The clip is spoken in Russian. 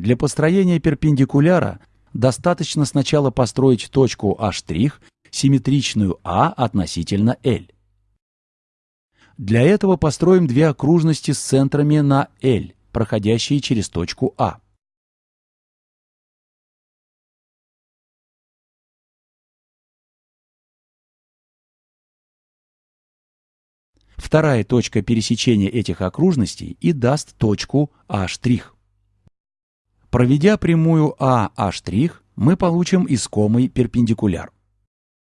Для построения перпендикуляра достаточно сначала построить точку А', симметричную А относительно L. Для этого построим две окружности с центрами на L, проходящие через точку А. Вторая точка пересечения этих окружностей и даст точку А'. Проведя прямую АА', мы получим искомый перпендикуляр.